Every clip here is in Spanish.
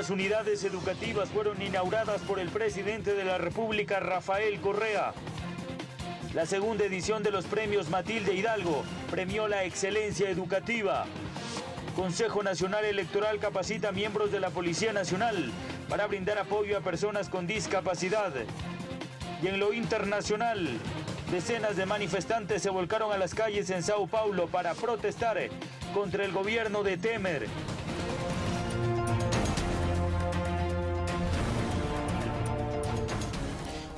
nuevas unidades educativas fueron inauguradas por el presidente de la República, Rafael Correa. La segunda edición de los premios Matilde Hidalgo premió la excelencia educativa. Consejo Nacional Electoral capacita miembros de la Policía Nacional para brindar apoyo a personas con discapacidad. Y en lo internacional, decenas de manifestantes se volcaron a las calles en Sao Paulo para protestar contra el gobierno de Temer.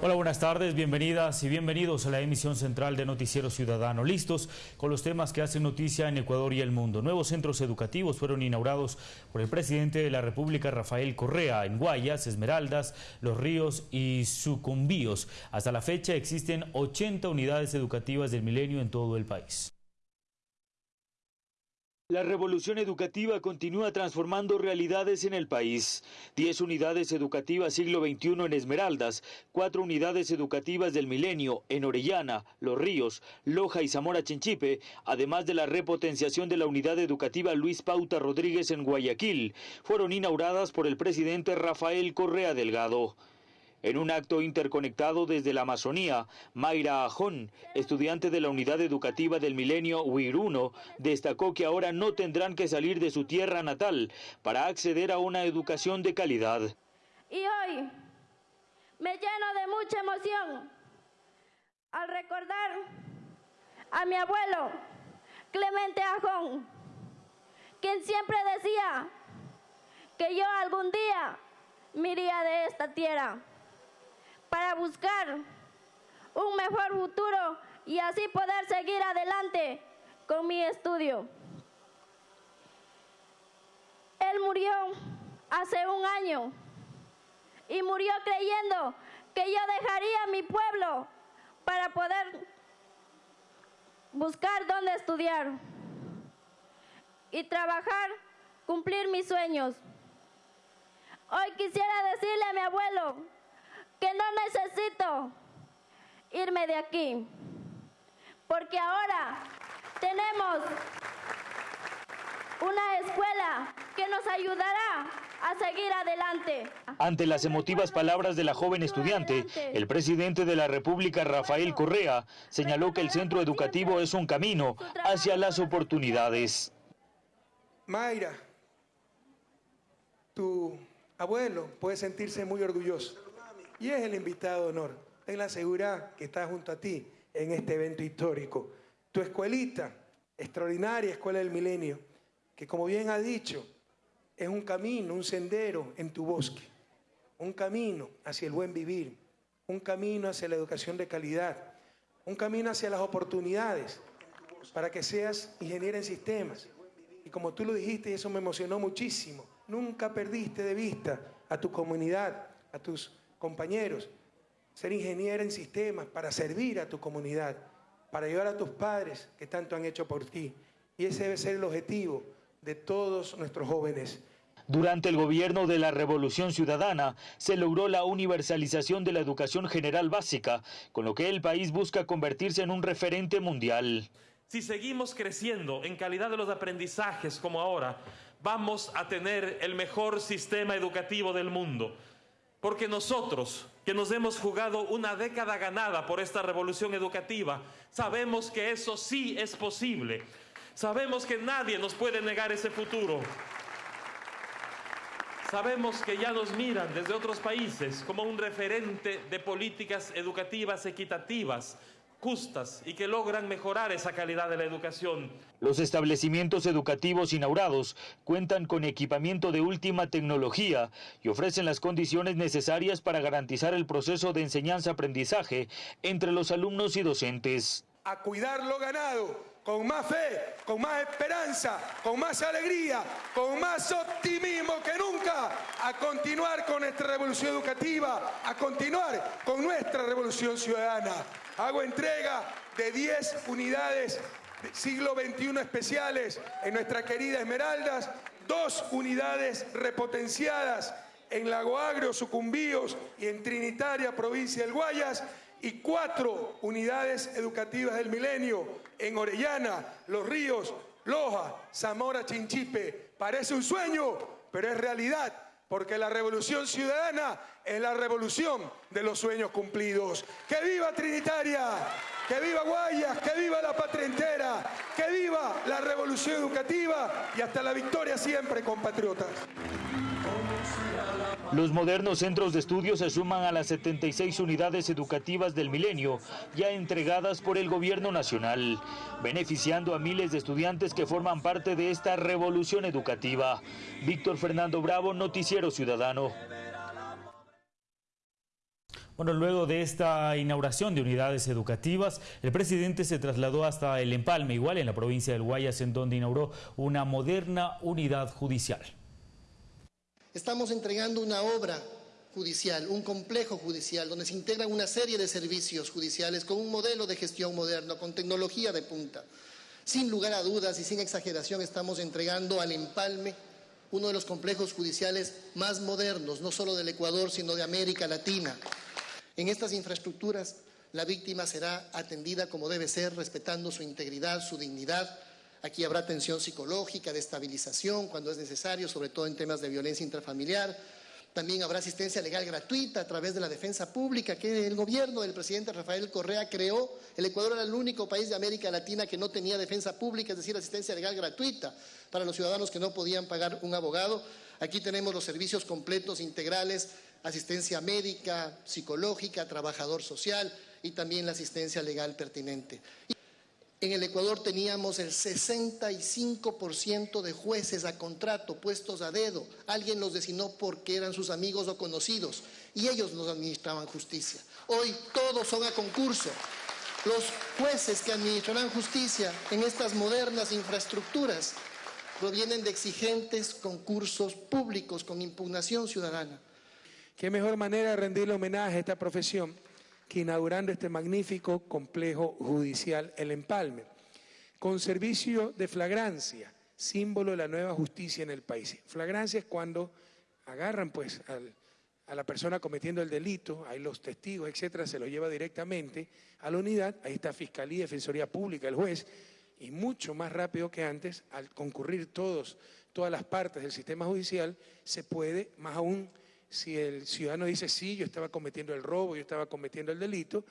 Hola, buenas tardes, bienvenidas y bienvenidos a la emisión central de Noticiero Ciudadano. Listos con los temas que hacen noticia en Ecuador y el mundo. Nuevos centros educativos fueron inaugurados por el presidente de la República, Rafael Correa, en Guayas, Esmeraldas, Los Ríos y Sucumbíos. Hasta la fecha existen 80 unidades educativas del milenio en todo el país. La revolución educativa continúa transformando realidades en el país. Diez unidades educativas siglo XXI en Esmeraldas, cuatro unidades educativas del milenio en Orellana, Los Ríos, Loja y Zamora Chinchipe, además de la repotenciación de la unidad educativa Luis Pauta Rodríguez en Guayaquil, fueron inauguradas por el presidente Rafael Correa Delgado. En un acto interconectado desde la Amazonía, Mayra Ajón, estudiante de la unidad educativa del milenio Huiruno, destacó que ahora no tendrán que salir de su tierra natal para acceder a una educación de calidad. Y hoy me lleno de mucha emoción al recordar a mi abuelo Clemente Ajón, quien siempre decía que yo algún día me iría de esta tierra para buscar un mejor futuro y así poder seguir adelante con mi estudio. Él murió hace un año y murió creyendo que yo dejaría mi pueblo para poder buscar dónde estudiar y trabajar, cumplir mis sueños. Hoy quisiera decirle a mi abuelo que no necesito irme de aquí, porque ahora tenemos una escuela que nos ayudará a seguir adelante. Ante las emotivas palabras de la joven estudiante, el presidente de la República, Rafael Correa, señaló que el centro educativo es un camino hacia las oportunidades. Mayra, tu abuelo puede sentirse muy orgulloso y es el invitado de honor. Ten la seguridad que está junto a ti en este evento histórico. Tu escuelita, extraordinaria Escuela del Milenio, que como bien ha dicho, es un camino, un sendero en tu bosque, un camino hacia el buen vivir, un camino hacia la educación de calidad, un camino hacia las oportunidades para que seas ingeniero en sistemas. Y como tú lo dijiste, y eso me emocionó muchísimo, nunca perdiste de vista a tu comunidad, a tus compañeros, ser ingeniero en sistemas para servir a tu comunidad, para ayudar a tus padres que tanto han hecho por ti. Y ese debe ser el objetivo de todos nuestros jóvenes. Durante el gobierno de la Revolución Ciudadana se logró la universalización de la educación general básica, con lo que el país busca convertirse en un referente mundial. Si seguimos creciendo en calidad de los aprendizajes como ahora, vamos a tener el mejor sistema educativo del mundo. Porque nosotros, que nos hemos jugado una década ganada por esta revolución educativa, sabemos que eso sí es posible. Sabemos que nadie nos puede negar ese futuro. Sabemos que ya nos miran desde otros países como un referente de políticas educativas equitativas, justas y que logran mejorar esa calidad de la educación. Los establecimientos educativos inaugurados cuentan con equipamiento de última tecnología y ofrecen las condiciones necesarias para garantizar el proceso de enseñanza-aprendizaje entre los alumnos y docentes. A cuidar lo ganado, con más fe, con más esperanza, con más alegría, con más optimismo que nunca, a continuar con nuestra revolución educativa, a continuar con nuestra revolución ciudadana. Hago entrega de 10 unidades siglo XXI especiales en nuestra querida Esmeraldas, dos unidades repotenciadas en Lago Agrio, Sucumbíos y en Trinitaria, provincia del Guayas, y cuatro unidades educativas del milenio en Orellana, Los Ríos, Loja, Zamora, Chinchipe. Parece un sueño, pero es realidad porque la revolución ciudadana es la revolución de los sueños cumplidos. ¡Que viva Trinitaria! ¡Que viva Guayas! ¡Que viva la patria entera! ¡Que viva la revolución educativa! Y hasta la victoria siempre, compatriotas. Los modernos centros de estudio se suman a las 76 unidades educativas del milenio, ya entregadas por el gobierno nacional, beneficiando a miles de estudiantes que forman parte de esta revolución educativa. Víctor Fernando Bravo, Noticiero Ciudadano. Bueno, luego de esta inauguración de unidades educativas, el presidente se trasladó hasta el Empalme, igual en la provincia del Guayas, en donde inauguró una moderna unidad judicial. Estamos entregando una obra judicial, un complejo judicial, donde se integran una serie de servicios judiciales con un modelo de gestión moderno, con tecnología de punta. Sin lugar a dudas y sin exageración estamos entregando al empalme uno de los complejos judiciales más modernos, no solo del Ecuador, sino de América Latina. En estas infraestructuras la víctima será atendida como debe ser, respetando su integridad, su dignidad, Aquí habrá atención psicológica, de estabilización cuando es necesario, sobre todo en temas de violencia intrafamiliar. También habrá asistencia legal gratuita a través de la defensa pública que el gobierno del presidente Rafael Correa creó. El Ecuador era el único país de América Latina que no tenía defensa pública, es decir, asistencia legal gratuita para los ciudadanos que no podían pagar un abogado. Aquí tenemos los servicios completos, integrales, asistencia médica, psicológica, trabajador social y también la asistencia legal pertinente. En el Ecuador teníamos el 65% de jueces a contrato puestos a dedo. Alguien los designó porque eran sus amigos o conocidos y ellos nos administraban justicia. Hoy todos son a concurso. Los jueces que administrarán justicia en estas modernas infraestructuras provienen de exigentes concursos públicos con impugnación ciudadana. ¿Qué mejor manera de rendirle homenaje a esta profesión que inaugurando este magnífico complejo judicial El Empalme, con servicio de flagrancia, símbolo de la nueva justicia en el país. Flagrancia es cuando agarran pues a la persona cometiendo el delito, hay los testigos, etcétera, se lo lleva directamente a la unidad, ahí está Fiscalía, Defensoría Pública, el juez, y mucho más rápido que antes, al concurrir todos, todas las partes del sistema judicial, se puede, más aún si el ciudadano dice, sí, yo estaba cometiendo el robo, yo estaba cometiendo el delito,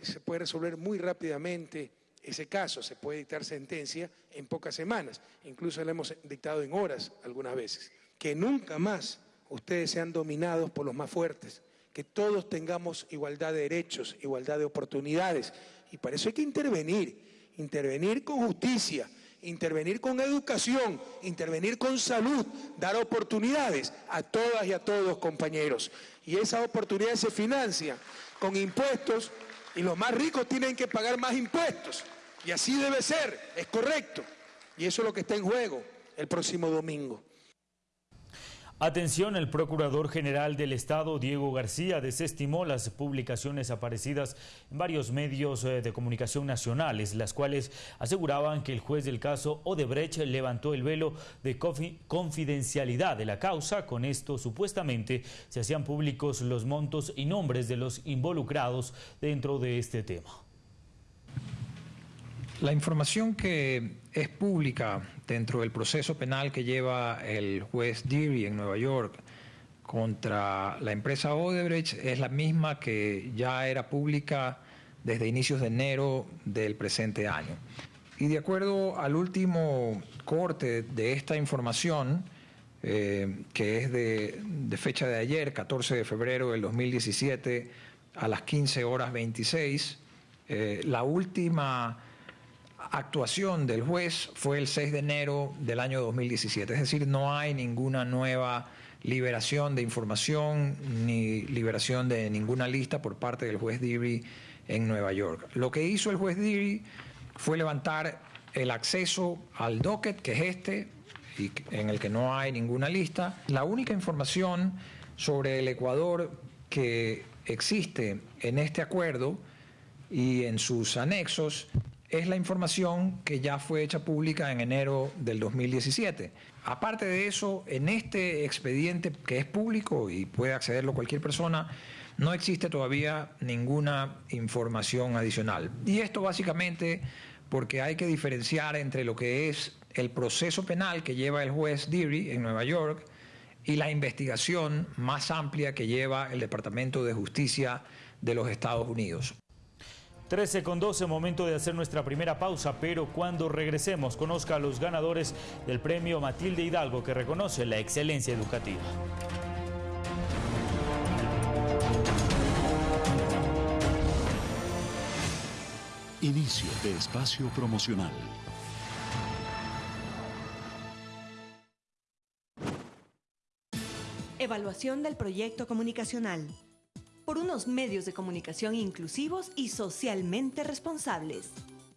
se puede resolver muy rápidamente ese caso, se puede dictar sentencia en pocas semanas, incluso la hemos dictado en horas algunas veces. Que nunca más ustedes sean dominados por los más fuertes, que todos tengamos igualdad de derechos, igualdad de oportunidades, y para eso hay que intervenir, intervenir con justicia, intervenir con educación, intervenir con salud, dar oportunidades a todas y a todos, compañeros. Y esas oportunidades se financian con impuestos y los más ricos tienen que pagar más impuestos. Y así debe ser, es correcto. Y eso es lo que está en juego el próximo domingo. Atención, el Procurador General del Estado, Diego García, desestimó las publicaciones aparecidas en varios medios eh, de comunicación nacionales, las cuales aseguraban que el juez del caso Odebrecht levantó el velo de confidencialidad de la causa. Con esto, supuestamente, se hacían públicos los montos y nombres de los involucrados dentro de este tema. La información que es pública dentro del proceso penal que lleva el juez Deary en Nueva York contra la empresa Odebrecht es la misma que ya era pública desde inicios de enero del presente año. Y de acuerdo al último corte de esta información, eh, que es de, fecha de ayer, 14 de febrero del 2017, a las 15 horas 26, eh, la última actuación del juez fue el 6 de enero del año 2017, es decir, no hay ninguna nueva liberación de información ni liberación de ninguna lista por parte del juez Deary en Nueva York. Lo que hizo el juez Deary fue levantar el acceso al docket, que es este, y en el que no hay ninguna lista. La única información sobre el Ecuador que existe en este acuerdo y en sus anexos es la información que ya fue hecha pública en enero del 2017. Aparte de eso, en este expediente que es público y puede accederlo cualquier persona, no existe todavía ninguna información adicional. Y esto básicamente porque hay que diferenciar entre lo que es el proceso penal que lleva el juez Deary en Nueva York y la investigación más amplia que lleva el Departamento de Justicia de los Estados Unidos. 13 con 12, momento de hacer nuestra primera pausa, pero cuando regresemos conozca a los ganadores del premio Matilde Hidalgo que reconoce la excelencia educativa. Inicio de espacio promocional. Evaluación del proyecto comunicacional. Por unos medios de comunicación inclusivos y socialmente responsables.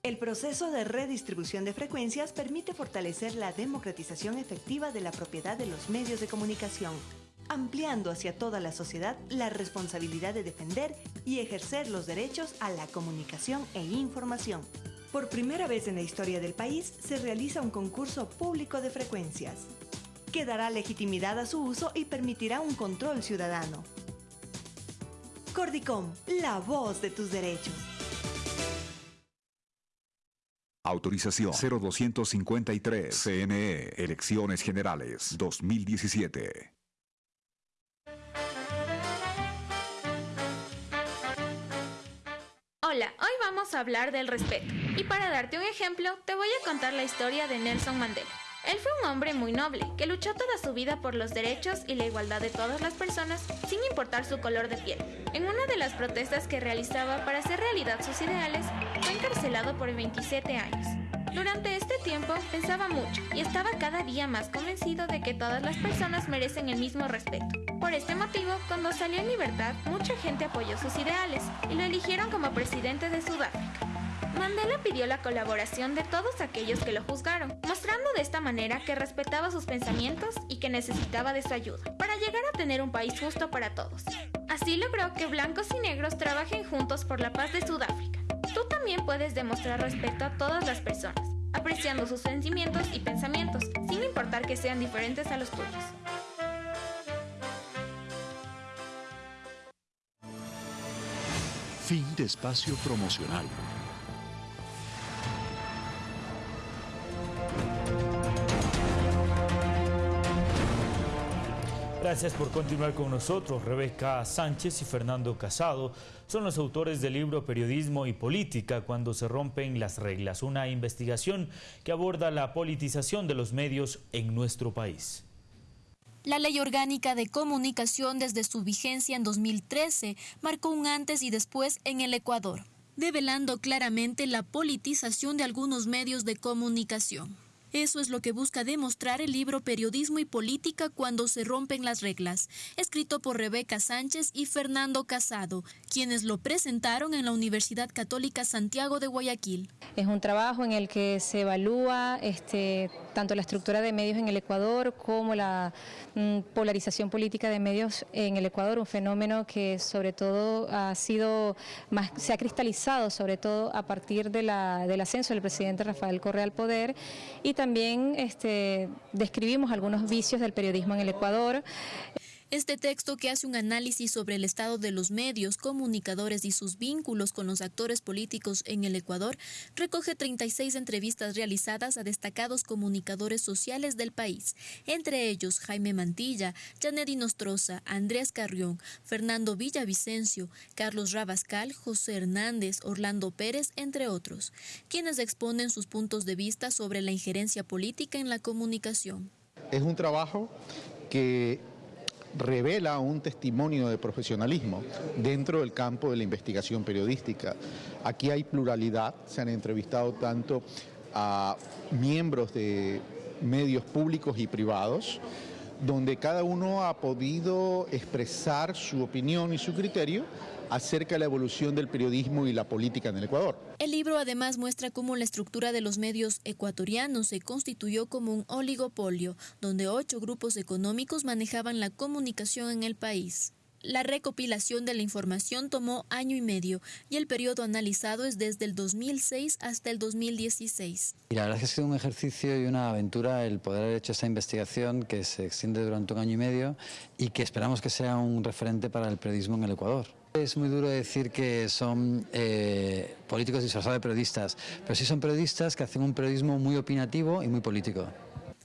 El proceso de redistribución de frecuencias permite fortalecer la democratización efectiva de la propiedad de los medios de comunicación ampliando hacia toda la sociedad la responsabilidad de defender y ejercer los derechos a la comunicación e información. Por primera vez en la historia del país se realiza un concurso público de frecuencias, que dará legitimidad a su uso y permitirá un control ciudadano. Cordicom, la voz de tus derechos. Autorización 0253 CNE Elecciones Generales 2017. Hola, hoy vamos a hablar del respeto. Y para darte un ejemplo, te voy a contar la historia de Nelson Mandela. Él fue un hombre muy noble, que luchó toda su vida por los derechos y la igualdad de todas las personas, sin importar su color de piel. En una de las protestas que realizaba para hacer realidad sus ideales, fue encarcelado por 27 años. Durante este tiempo pensaba mucho y estaba cada día más convencido de que todas las personas merecen el mismo respeto. Por este motivo, cuando salió en libertad, mucha gente apoyó sus ideales y lo eligieron como presidente de Sudáfrica. Mandela pidió la colaboración de todos aquellos que lo juzgaron, mostrando de esta manera que respetaba sus pensamientos y que necesitaba de su ayuda, para llegar a tener un país justo para todos. Así logró que blancos y negros trabajen juntos por la paz de Sudáfrica. Tú también puedes demostrar respeto a todas las personas, apreciando sus sentimientos y pensamientos, sin importar que sean diferentes a los tuyos. Fin de espacio promocional. Gracias por continuar con nosotros. Rebeca Sánchez y Fernando Casado son los autores del libro Periodismo y Política cuando se rompen las reglas, una investigación que aborda la politización de los medios en nuestro país. La Ley Orgánica de Comunicación desde su vigencia en 2013 marcó un antes y después en el Ecuador, develando claramente la politización de algunos medios de comunicación. Eso es lo que busca demostrar el libro Periodismo y Política cuando se rompen las reglas, escrito por Rebeca Sánchez y Fernando Casado, quienes lo presentaron en la Universidad Católica Santiago de Guayaquil. Es un trabajo en el que se evalúa este, tanto la estructura de medios en el Ecuador como la mm, polarización política de medios en el Ecuador, un fenómeno que sobre todo ha sido más, se ha cristalizado sobre todo a partir del ascenso del presidente Rafael Correa al poder y este, describimos algunos vicios del periodismo en el Ecuador. Este texto, que hace un análisis sobre el estado de los medios, comunicadores y sus vínculos con los actores políticos en el Ecuador, recoge 36 entrevistas realizadas a destacados comunicadores sociales del país, entre ellos Jaime Mantilla, Janet Nostroza, Andrés Carrión, Fernando Villavicencio, Carlos Rabascal, José Hernández, Orlando Pérez, entre otros, quienes exponen sus puntos de vista sobre la injerencia política en la comunicación. Es un trabajo que revela un testimonio de profesionalismo dentro del campo de la investigación periodística. Aquí hay pluralidad, se han entrevistado tanto a miembros de medios públicos y privados, donde cada uno ha podido expresar su opinión y su criterio acerca de la evolución del periodismo y la política en el Ecuador. El libro además muestra cómo la estructura de los medios ecuatorianos se constituyó como un oligopolio, donde ocho grupos económicos manejaban la comunicación en el país. La recopilación de la información tomó año y medio y el periodo analizado es desde el 2006 hasta el 2016. Y la verdad es que ha sido un ejercicio y una aventura el poder haber hecho esta investigación que se extiende durante un año y medio y que esperamos que sea un referente para el periodismo en el Ecuador. Es muy duro decir que son eh, políticos disfrazados de periodistas, pero sí son periodistas que hacen un periodismo muy opinativo y muy político.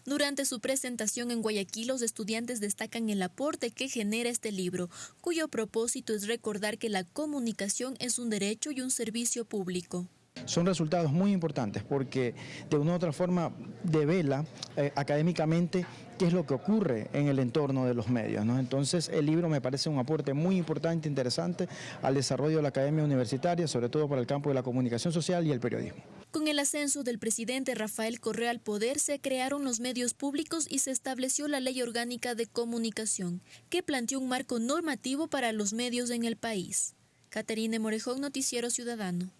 Durante su presentación en Guayaquil, los estudiantes destacan el aporte que genera este libro, cuyo propósito es recordar que la comunicación es un derecho y un servicio público. Son resultados muy importantes porque de una u otra forma devela eh, académicamente qué es lo que ocurre en el entorno de los medios. Entonces el libro me parece un aporte muy importante, interesante al desarrollo de la academia universitaria, sobre todo para el campo de la comunicación social y el periodismo. Con el ascenso del presidente Rafael Correa al poder se crearon los medios públicos y se estableció la Ley Orgánica de Comunicación, que planteó un marco normativo para los medios en el país. Caterine Morejón, Noticiero Ciudadano.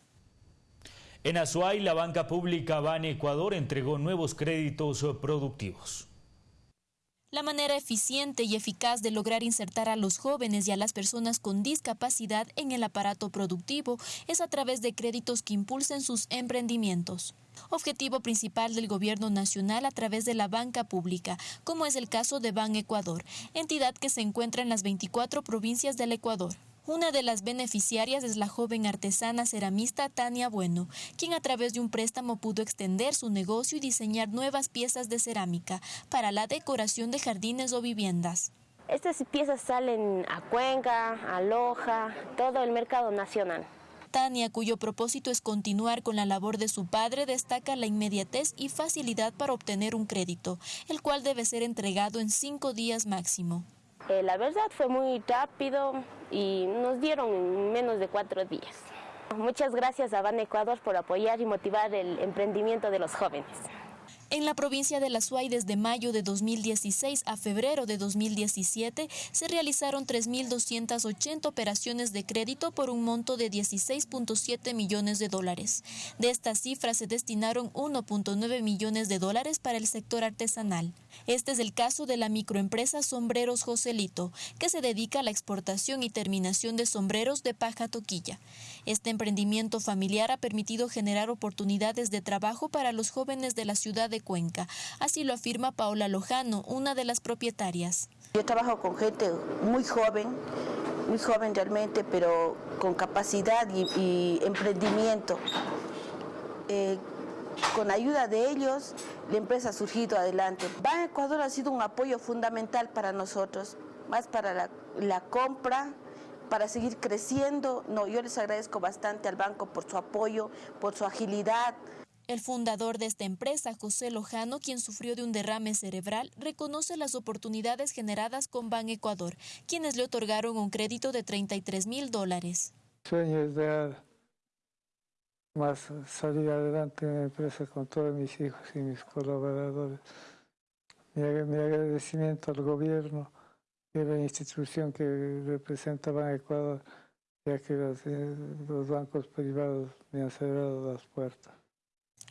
En Azuay, la banca pública Ban Ecuador entregó nuevos créditos productivos. La manera eficiente y eficaz de lograr insertar a los jóvenes y a las personas con discapacidad en el aparato productivo es a través de créditos que impulsen sus emprendimientos. Objetivo principal del gobierno nacional a través de la banca pública, como es el caso de Ban Ecuador, entidad que se encuentra en las 24 provincias del Ecuador. Una de las beneficiarias es la joven artesana ceramista Tania Bueno, quien a través de un préstamo pudo extender su negocio y diseñar nuevas piezas de cerámica para la decoración de jardines o viviendas. Estas piezas salen a Cuenca, a Loja, todo el mercado nacional. Tania, cuyo propósito es continuar con la labor de su padre, destaca la inmediatez y facilidad para obtener un crédito, el cual debe ser entregado en cinco días máximo. Eh, la verdad fue muy rápido y nos dieron en menos de cuatro días. Muchas gracias a Ban Ecuador por apoyar y motivar el emprendimiento de los jóvenes. En la provincia de La Suay, desde mayo de 2016 a febrero de 2017, se realizaron 3.280 operaciones de crédito por un monto de 16.7 millones de dólares. De esta cifra se destinaron 1.9 millones de dólares para el sector artesanal. Este es el caso de la microempresa Sombreros Joselito, que se dedica a la exportación y terminación de sombreros de paja toquilla. Este emprendimiento familiar ha permitido generar oportunidades de trabajo para los jóvenes de la ciudad de Cuenca. Así lo afirma Paola Lojano, una de las propietarias. Yo trabajo con gente muy joven, muy joven realmente, pero con capacidad y, emprendimiento. Eh, con ayuda de ellos, la empresa ha surgido adelante. Ban Ecuador ha sido un apoyo fundamental para nosotros, más para la, la compra, para seguir creciendo. No, yo les agradezco bastante al banco por su apoyo, por su agilidad, el fundador de esta empresa, José Lojano, quien sufrió de un derrame cerebral, reconoce las oportunidades generadas con Ban Ecuador, quienes le otorgaron un crédito de 33 mil dólares. Sueño es de más salir adelante en la empresa con todos mis hijos y mis colaboradores. Mi, agradecimiento al gobierno y a la institución que representa Ban Ecuador, ya que los, eh, los bancos privados me han cerrado las puertas.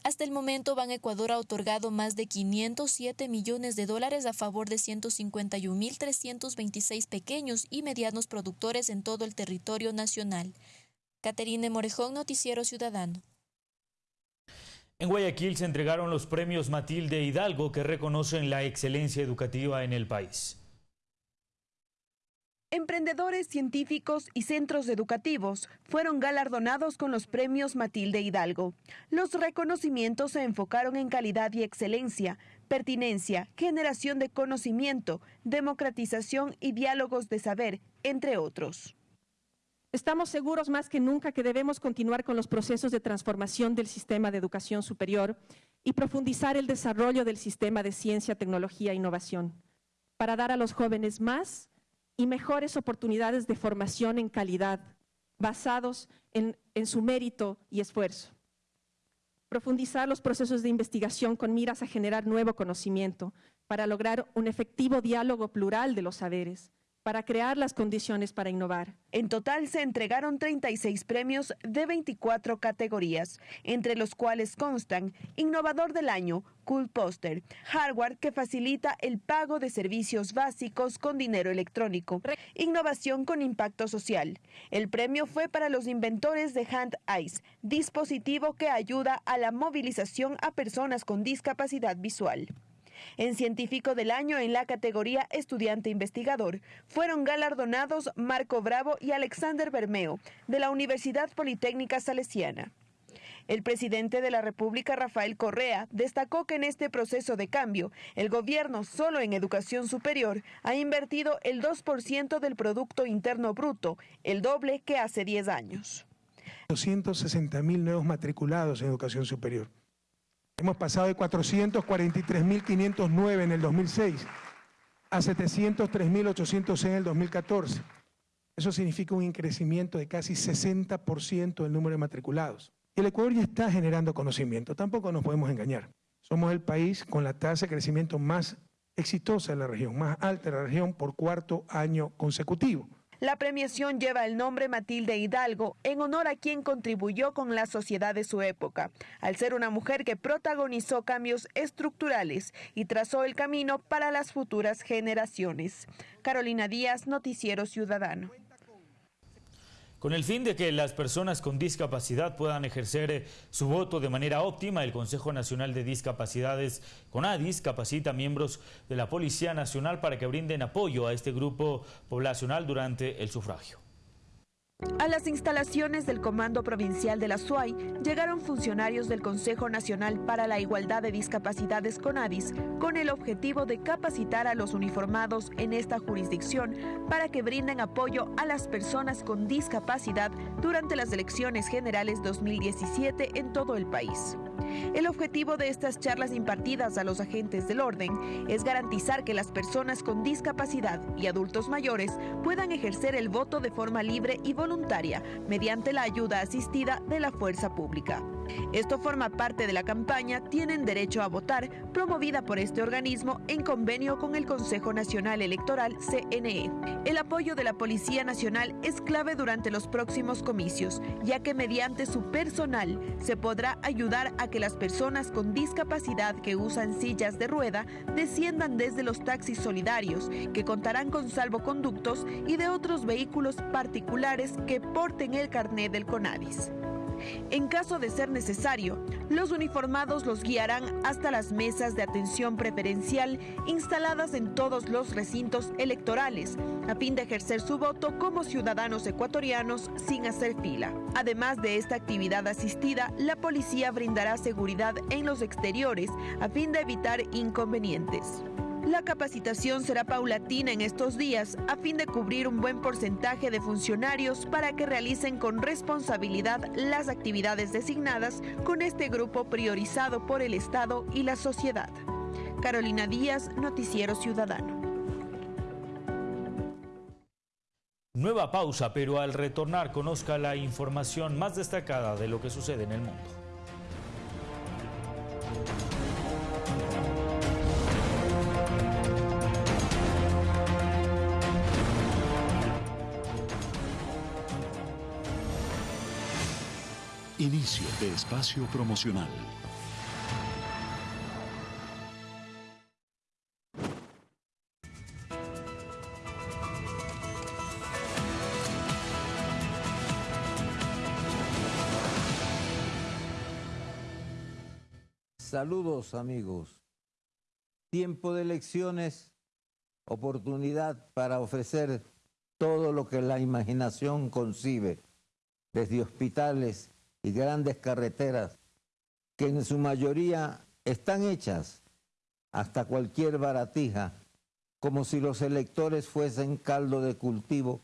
Hasta el momento, Ban Ecuador ha otorgado más de 507 millones de dólares a favor de 151.326 pequeños y medianos productores en todo el territorio nacional. Caterine Morejón, Noticiero Ciudadano. En Guayaquil se entregaron los premios Matilde Hidalgo que reconocen la excelencia educativa en el país. Emprendedores científicos y centros educativos fueron galardonados con los premios Matilde Hidalgo. Los reconocimientos se enfocaron en calidad y excelencia, pertinencia, generación de conocimiento, democratización y diálogos de saber, entre otros. Estamos seguros más que nunca que debemos continuar con los procesos de transformación del sistema de educación superior y profundizar el desarrollo del sistema de ciencia, tecnología e innovación, para dar a los jóvenes más y mejores oportunidades de formación en calidad, basados en, su mérito y esfuerzo. Profundizar los procesos de investigación con miras a generar nuevo conocimiento para lograr un efectivo diálogo plural de los saberes, para crear las condiciones para innovar. En total se entregaron 36 premios de 24 categorías, entre los cuales constan Innovador del Año, Cool Poster, hardware que facilita el pago de servicios básicos con dinero electrónico, innovación con impacto social. El premio fue para los inventores de Hand Eyes, dispositivo que ayuda a la movilización a personas con discapacidad visual. En Científico del Año en la categoría Estudiante Investigador fueron galardonados Marco Bravo y Alexander Bermeo de la Universidad Politécnica Salesiana. El presidente de la República, Rafael Correa, destacó que en este proceso de cambio, el gobierno solo en educación superior ha invertido el 2% del Producto Interno Bruto, el doble que hace 10 años. 260 mil nuevos matriculados en educación superior. Hemos pasado de 443.509 en el 2006 a 703.806 en el 2014. Eso significa un increcimiento de casi 60% del número de matriculados. El Ecuador ya está generando conocimiento, tampoco nos podemos engañar. Somos el país con la tasa de crecimiento más exitosa de la región, más alta de la región por cuarto año consecutivo. La premiación lleva el nombre Matilde Hidalgo en honor a quien contribuyó con la sociedad de su época, al ser una mujer que protagonizó cambios estructurales y trazó el camino para las futuras generaciones. Carolina Díaz, Noticiero Ciudadano. Con el fin de que las personas con discapacidad puedan ejercer eh, su voto de manera óptima, el Consejo Nacional de Discapacidades, CONADIS, capacita miembros de la Policía Nacional para que brinden apoyo a este grupo poblacional durante el sufragio. A las instalaciones del Comando Provincial de la SUAY llegaron funcionarios del Consejo Nacional para la Igualdad de Discapacidades CONADIS con el objetivo de capacitar a los uniformados en esta jurisdicción para que brinden apoyo a las personas con discapacidad durante las elecciones generales 2017 en todo el país. El objetivo de estas charlas impartidas a los agentes del orden es garantizar que las personas con discapacidad y adultos mayores puedan ejercer el voto de forma libre y voluntaria mediante la ayuda asistida de la fuerza pública. Esto forma parte de la campaña Tienen Derecho a Votar, promovida por este organismo en convenio con el Consejo Nacional Electoral CNE. El apoyo de la Policía Nacional es clave durante los próximos comicios, ya que mediante su personal se podrá ayudar a que las personas con discapacidad que usan sillas de rueda desciendan desde los taxis solidarios, que contarán con salvoconductos y de otros vehículos particulares que porten el carnet del CONADIS. En caso de ser necesario, los uniformados los guiarán hasta las mesas de atención preferencial instaladas en todos los recintos electorales, a fin de ejercer su voto como ciudadanos ecuatorianos sin hacer fila. Además de esta actividad asistida, la policía brindará seguridad en los exteriores a fin de evitar inconvenientes. La capacitación será paulatina en estos días a fin de cubrir un buen porcentaje de funcionarios para que realicen con responsabilidad las actividades designadas con este grupo priorizado por el Estado y la sociedad. Carolina Díaz, Noticiero Ciudadano. Nueva pausa, pero al retornar conozca la información más destacada de lo que sucede en el mundo. Inicio de espacio promocional. Saludos amigos. Tiempo de elecciones, oportunidad para ofrecer todo lo que la imaginación concibe, desde hospitales, y grandes carreteras que en su mayoría están hechas hasta cualquier baratija, como si los electores fuesen caldo de cultivo,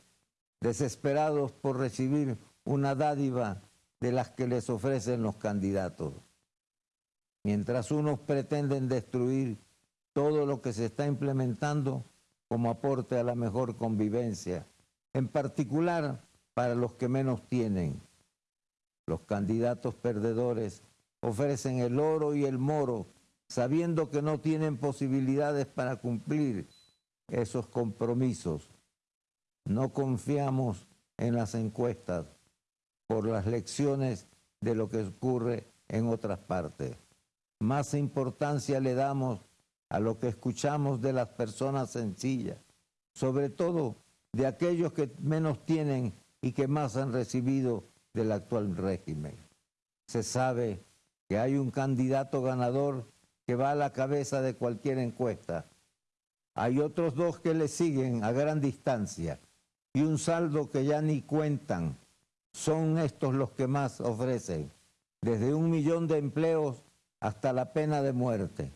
desesperados por recibir una dádiva de las que les ofrecen los candidatos. Mientras unos pretenden destruir todo lo que se está implementando como aporte a la mejor convivencia, en particular para los que menos tienen. Los candidatos perdedores ofrecen el oro y el moro sabiendo que no tienen posibilidades para cumplir esos compromisos. No confiamos en las encuestas por las lecciones de lo que ocurre en otras partes. Más importancia le damos a lo que escuchamos de las personas sencillas, sobre todo de aquellos que menos tienen y que más han recibido del actual régimen. Se sabe que hay un candidato ganador que va a la cabeza de cualquier encuesta. Hay otros dos que le siguen a gran distancia y un saldo que ya ni cuentan. Son estos los que más ofrecen. desde un millón de empleos hasta la pena de muerte.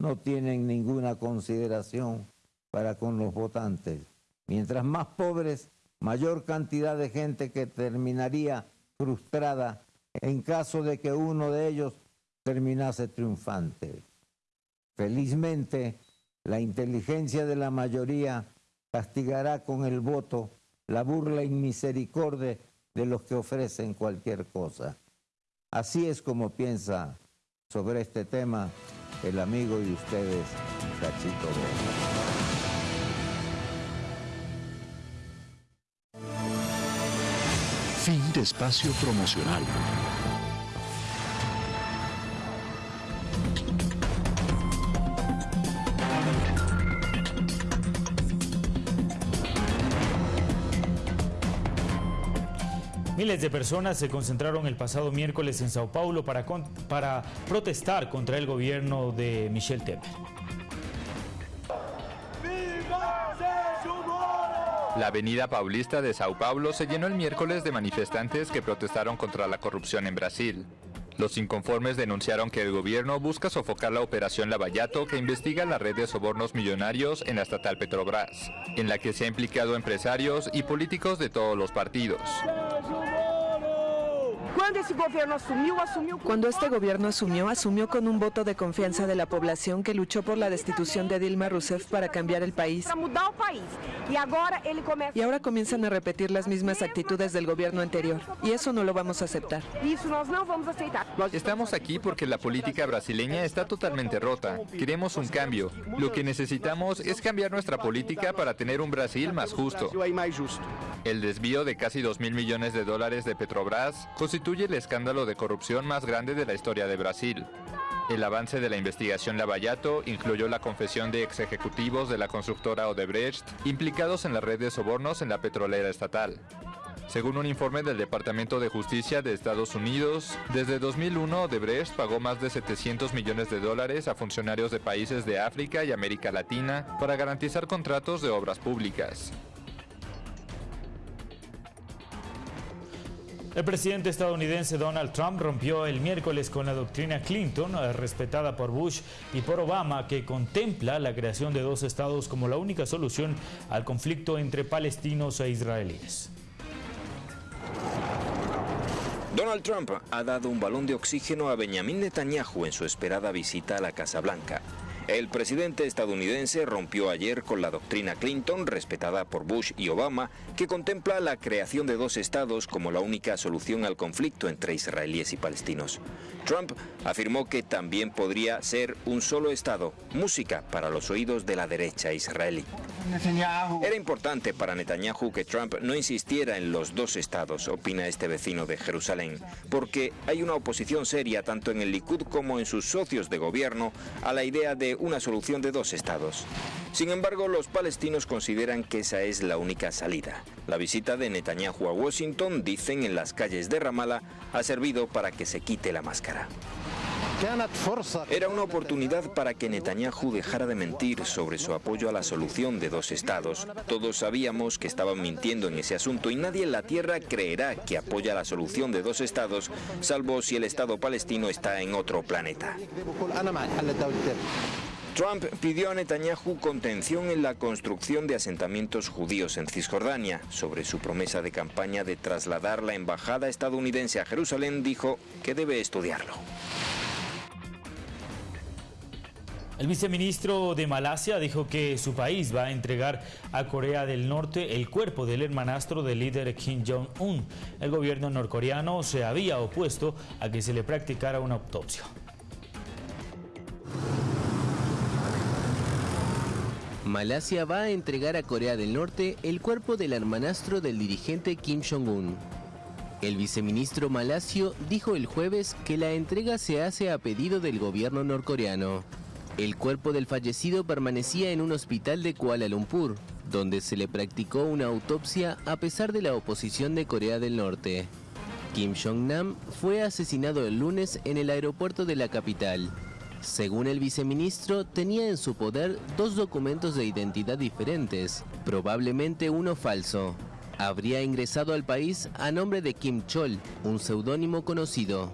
No tienen ninguna consideración para con los votantes. Mientras más pobres, mayor cantidad de gente que terminaría frustrada en caso de que uno de ellos terminase triunfante. Felizmente, la inteligencia de la mayoría castigará con el voto la burla y misericordia de los que ofrecen cualquier cosa. Así es como piensa sobre este tema el amigo de ustedes, Cachito Fin de espacio promocional. Miles de personas se concentraron el pasado miércoles en Sao Paulo para, para protestar contra el gobierno de Michel Temer. La avenida Paulista de Sao Paulo se llenó el miércoles de manifestantes que protestaron contra la corrupción en Brasil. Los inconformes denunciaron que el gobierno busca sofocar la operación Lavallato que investiga la red de sobornos millonarios en la estatal Petrobras, en la que se ha implicado empresarios y políticos de todos los partidos. Cuando este gobierno asumió, asumió con un voto de confianza de la población que luchó por la destitución de Dilma Rousseff para cambiar el país. Y ahora comienzan a repetir las mismas actitudes del gobierno anterior. Y eso no lo vamos a aceptar. Estamos aquí porque la política brasileña está totalmente rota. Queremos un cambio. Lo que necesitamos es cambiar nuestra política para tener un Brasil más justo. El desvío de casi 2 mil millones de dólares de Petrobras constituye el escándalo de corrupción más grande de la historia de Brasil. El avance de la investigación Lavallato incluyó la confesión de ex ejecutivos de la constructora Odebrecht implicados en la red de sobornos en la petrolera estatal. Según un informe del Departamento de Justicia de Estados Unidos, desde 2001 Odebrecht pagó más de 700 millones de dólares a funcionarios de países de África y América Latina para garantizar contratos de obras públicas. El presidente estadounidense Donald Trump rompió el miércoles con la doctrina Clinton, eh, respetada por Bush y por Obama, que contempla la creación de dos estados como la única solución al conflicto entre palestinos e israelíes. Donald Trump ha dado un balón de oxígeno a Benjamin Netanyahu en su esperada visita a la Casa Blanca. El presidente estadounidense rompió ayer con la doctrina Clinton, respetada por Bush y Obama, que contempla la creación de dos estados como la única solución al conflicto entre israelíes y palestinos. Trump afirmó que también podría ser un solo estado, música para los oídos de la derecha israelí. Era importante para Netanyahu que Trump no insistiera en los dos estados, opina este vecino de Jerusalén, porque hay una oposición seria tanto en el Likud como en sus socios de gobierno a la idea de una solución de dos estados. Sin embargo, los palestinos consideran que esa es la única salida. La visita de Netanyahu a Washington, dicen en las calles de Ramallah, ha servido para que se quite la máscara. Era una oportunidad para que Netanyahu dejara de mentir sobre su apoyo a la solución de dos estados. Todos sabíamos que estaban mintiendo en ese asunto y nadie en la tierra creerá que apoya la solución de dos estados, salvo si el Estado palestino está en otro planeta. Trump pidió a Netanyahu contención en la construcción de asentamientos judíos en Cisjordania. Sobre su promesa de campaña de trasladar la embajada estadounidense a Jerusalén, dijo que debe estudiarlo. El viceministro de Malasia dijo que su país va a entregar a Corea del Norte el cuerpo del hermanastro del líder Kim Jong-un. El gobierno norcoreano se había opuesto a que se le practicara una autopsia. Malasia va a entregar a Corea del Norte el cuerpo del hermanastro del dirigente Kim Jong-un. El viceministro malasio dijo el jueves que la entrega se hace a pedido del gobierno norcoreano. El cuerpo del fallecido permanecía en un hospital de Kuala Lumpur, donde se le practicó una autopsia a pesar de la oposición de Corea del Norte. Kim Jong-nam fue asesinado el lunes en el aeropuerto de la capital. Según el viceministro, tenía en su poder dos documentos de identidad diferentes, probablemente uno falso. Habría ingresado al país a nombre de Kim Chol, un seudónimo conocido.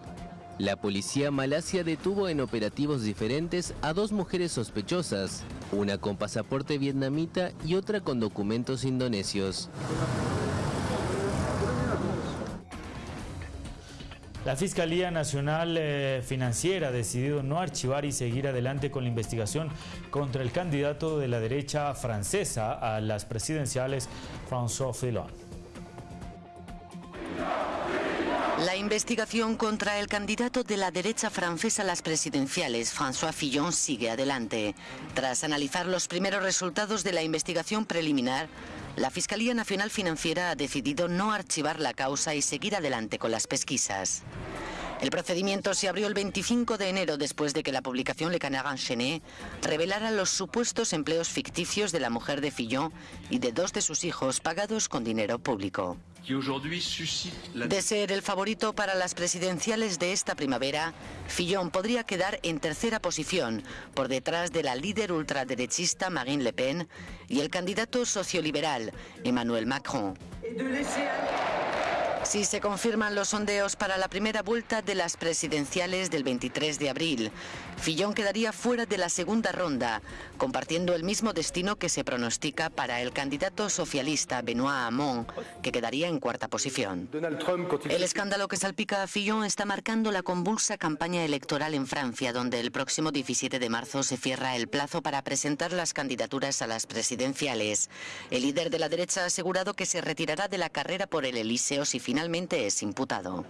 La policía malasia detuvo en operativos diferentes a dos mujeres sospechosas, una con pasaporte vietnamita y otra con documentos indonesios. La Fiscalía Nacional eh, Financiera ha decidido no archivar y seguir adelante con la investigación contra el candidato de la derecha francesa a las presidenciales, François Fillon. Investigación contra el candidato de la derecha francesa a las presidenciales, François Fillon, sigue adelante. Tras analizar los primeros resultados de la investigación preliminar, la Fiscalía Nacional Financiera ha decidido no archivar la causa y seguir adelante con las pesquisas. El procedimiento se abrió el 25 de enero después de que la publicación Le Canard Enchaîné revelara los supuestos empleos ficticios de la mujer de Fillon y de dos de sus hijos pagados con dinero público. De ser el favorito para las presidenciales de esta primavera, Fillon podría quedar en tercera posición, por detrás de la líder ultraderechista Marine Le Pen y el candidato socioliberal Emmanuel Macron. Si se confirman los sondeos para la primera vuelta de las presidenciales del 23 de abril, Fillon quedaría fuera de la segunda ronda, compartiendo el mismo destino que se pronostica para el candidato socialista Benoît Hamon, que quedaría en cuarta posición. El escándalo que salpica a Fillon está marcando la convulsa campaña electoral en Francia, donde el próximo 17 de marzo se cierra el plazo para presentar las candidaturas a las presidenciales. El líder de la derecha ha asegurado que se retirará de la carrera por el Elíseo si finalmente es imputado.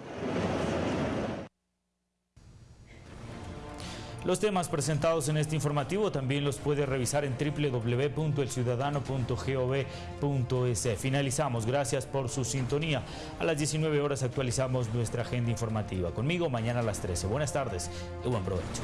Los temas presentados en este informativo también los puede revisar en www.elciudadano.gov.es. Finalizamos. Gracias por su sintonía. A las 19 horas actualizamos nuestra agenda informativa. Conmigo mañana a las 13. Buenas tardes y buen provecho.